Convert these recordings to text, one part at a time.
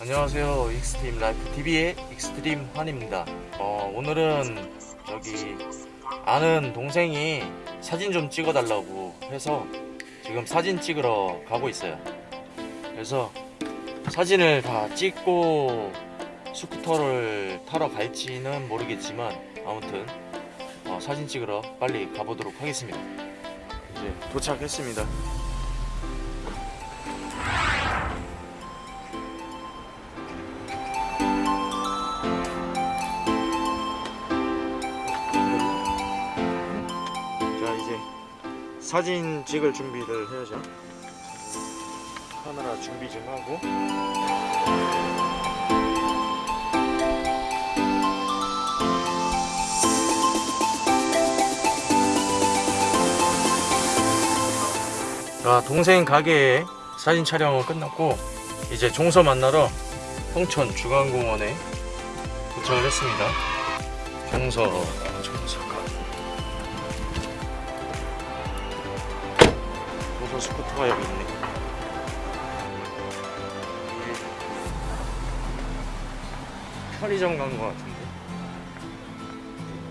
안녕하세요 Extreme Life TV의 익스트림 환입니다. 어, 오늘은 저기 아는 동생이 사진 좀 찍어 달라고 해서 지금 사진 찍으러 가고 있어요. 그래서 사진을 다 찍고 스쿠터를 타러 갈지는 모르겠지만 아무튼 어, 사진 찍으러 빨리 가보도록 하겠습니다. 이제 도착했습니다 사진 찍을 준비를 해야죠. 카메라 준비 좀 하고. 자 동생 가게에 사진 촬영은 끝났고 이제 종서 만나러 홍천 주간공원에 도착을 했습니다. 종서 종서 가 무슨 스쿠터가 여기 있네. 편의점 간 것 같은데.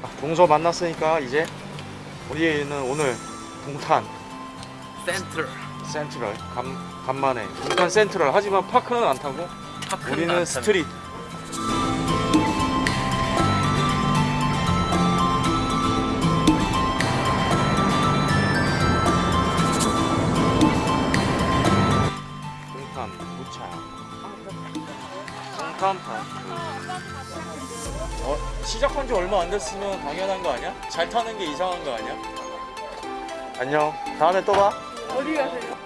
아, 동서 만났으니까 이제 우리는 오늘 동탄. 센트럴. 센트럴. 간, 간만에. 동탄 센트럴. 하지만 파크는 안 타고 우리는 스트릿. 동탄 동탄 파크 어, 시작한 지 얼마 안 됐으면 당연한 거 아니야? 잘 타는 게 이상한 거 아니야? 안녕 다음에 또 봐. 어디 가세요?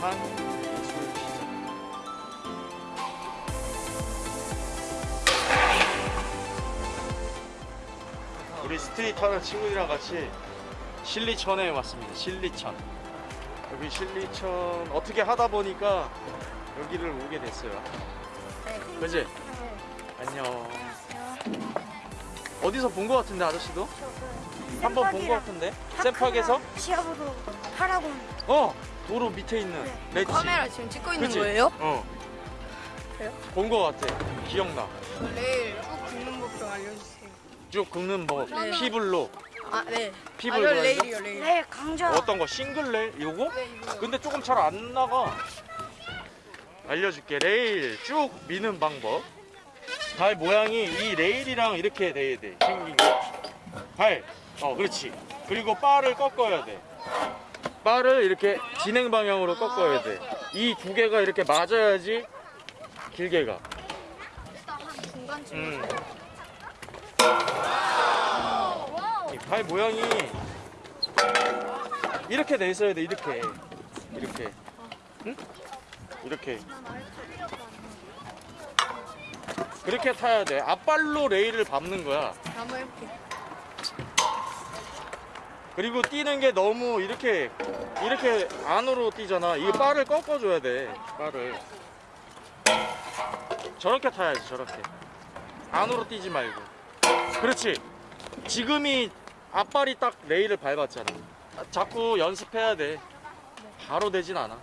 한 우리 스트리트 하는 친구들이랑 같이 신리천에 왔습니다 신리천 여기 신리천 어떻게 하다 보니까 여기를 오게 됐어요 그지? 안녕 어디서 본거 같은데 아저씨도? 한번본거 같은데? 샘팍에서? 시합으로 하라고 어! 도로 밑에 있는 렛지 카메라 지금 찍고 있는 그치? 거예요? 어. 그래요? 본거 같아. 기억나. 내일 쭉 굽는 법 좀 알려주세요. 쭉 긁는 법. 네. 피블로. 아 네. 피블 아? 레일이요 레일. 네 강좌 어떤 거? 싱글 레일? 요거? 네 이거. 근데 조금 잘 안 나가. 알려줄게. 레일 쭉 미는 방법. 발 모양이 이 레일이랑 이렇게 돼야 돼. 생긴 게. 발. 어, 그렇지. 그리고 바를 꺾어야 돼. 바를 이렇게 진행 방향으로 꺾어야 돼. 이 두 개가 이렇게 맞아야지 길게 가. 중간쯤. 음. 이 발 모양이 이렇게 돼 있어야 돼 이렇게. 이렇게. 응? 이렇게. 그렇게 타야 돼. 앞발로 레일을 밟는 거야. 한번 이렇게. 그리고 뛰는 게 너무 이렇게 이렇게 안으로 뛰잖아. 이 바를 꺾어줘야 돼 바를 저렇게 타야지 저렇게. 안으로 뛰지 말고. 그렇지. 지금이 앞발이 딱 레일을 밟았잖아 자꾸 연습해야 돼 바로 되진 않아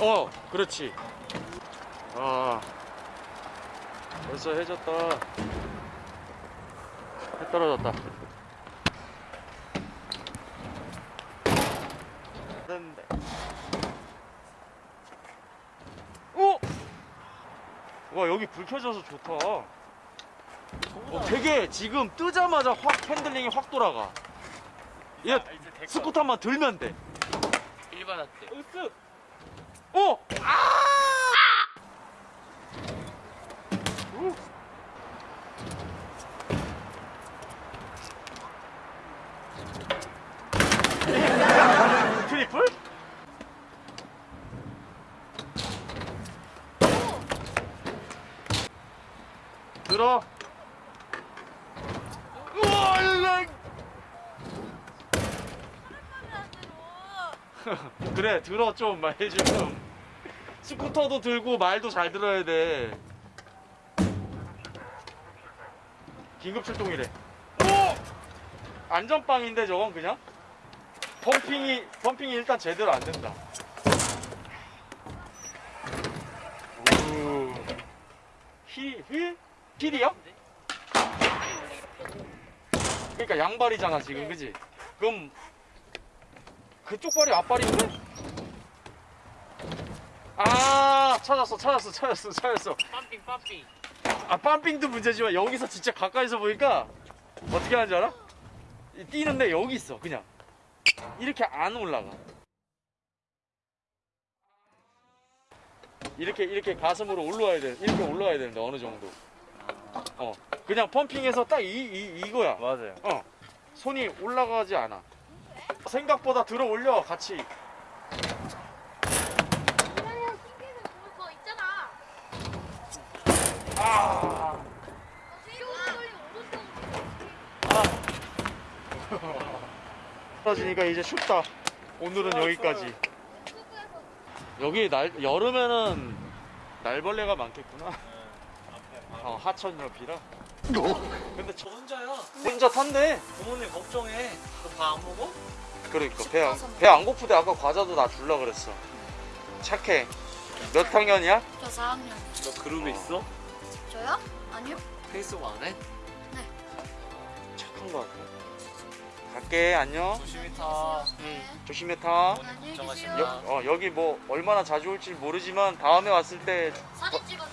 어 그렇지 아 벌써 해졌다 해 떨어졌다. 됐는데. 오! 와 여기 불 켜져서 좋다. 어, 되게 지금 뜨자마자 확 핸들링이 확 돌아가. 얘 스쿠터만 들면 돼. 일반 학대 으쓱. 오! 아! 트리플? 들어. 우와, 일랑. 그래, 들어 좀 말 좀. 스쿠터도 들고 말도 잘 들어야 돼. 긴급 출동이래. 오! 안전빵인데 저건 그냥? pumping이 pumping이 일단 제대로 안 된다. 오. heel heel? heel이야? 그러니까 양발이잖아 지금 그지? 그럼 그쪽 발이 앞발인데? 아 찾았어 찾았어 찾았어 찾았어 pumping pumping. 아 pumping도 문제지만 여기서 진짜 가까이서 보니까 어떻게 하는지 알아? 이 뛰는데 여기 있어 그냥 이렇게 안 올라가 이렇게 이렇게 가슴으로 올라와야 돼 이렇게 올라와야 되는데 어느 정도 어 그냥 펌핑해서 딱 이 이 이거야 맞아요. 어 손이 올라가지 않아 생각보다 들어 올려 같이. 아. 떨어지니까 이제 춥다. 오늘은 여기까지. 여기 날 여름에는 날벌레가 많겠구나. 어, 하천 옆이라. 근데 저 혼자야. 혼자 탄대? 부모님 걱정해. 너 밥 안 먹어? 그러니까 배안 고프대 아까 과자도 나 줄라 그랬어 착해 몇 학년이야? 저 4학년. 너 그룹에 있어? 저요? 아니요. 페이스북 안 해? 착한 거 같아 갈게 안녕 조심히 타. 응, 조심히 타 안녕히. 계세요. 여, 어, 여기 뭐 얼마나 자주 올지 모르지만 다음에 왔을 때 사진 찍었지.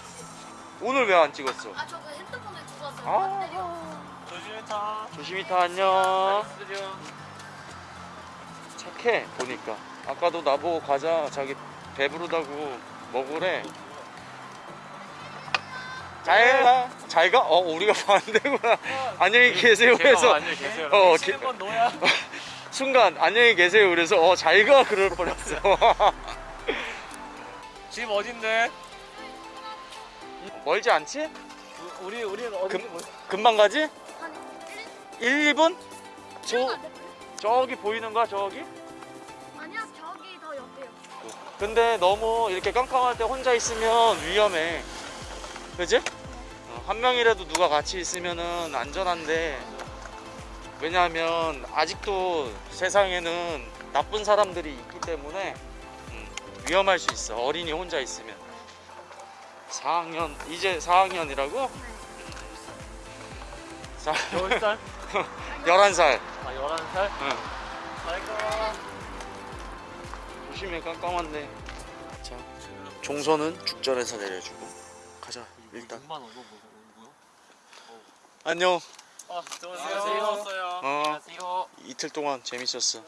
오늘 왜 안 찍었어? 아, 저 그 핸드폰에 두고 왔어요. 아. 조심히 타. 조심히 타 안녕. 착해 보니까 아까도 나보고 과자 자기 배부르다고 먹으래 잘가 잘가 어 우리가 반대구나 안녕히 계세요 그래서 안녕히 계세요. 어, 기-. 순간 안녕히 계세요 그래서 어 잘가 그럴 뻔했어 집 어딘데? 멀지 않지? 우- 우리 우리는 어디? 금- 금방 가지? 한 1, 2분?1분 저? 저기 보이는 거야 저기? 더 옆에요. 근데 너무 이렇게 깜깜할 때 혼자 있으면 위험해. 그지? 어, 한 명이라도 누가 같이 있으면 은 안전한데 왜냐하면 아직도 세상에는 나쁜 사람들이 있기 때문에 음, 위험할 수 있어. 어린이 혼자 있으면. 4학년 이제 4학년이라고? 자, 몇 살? 11살. 아 11살? 응. 잘가. 조심해 깜깜한데. 자, 종선은 죽전에서 내려주고 가자. 일단 6만 원 이거 뭐 뭐야? 안녕. 아, 들어오세요. 어. 안녕하세요. 이틀 동안 재밌었어.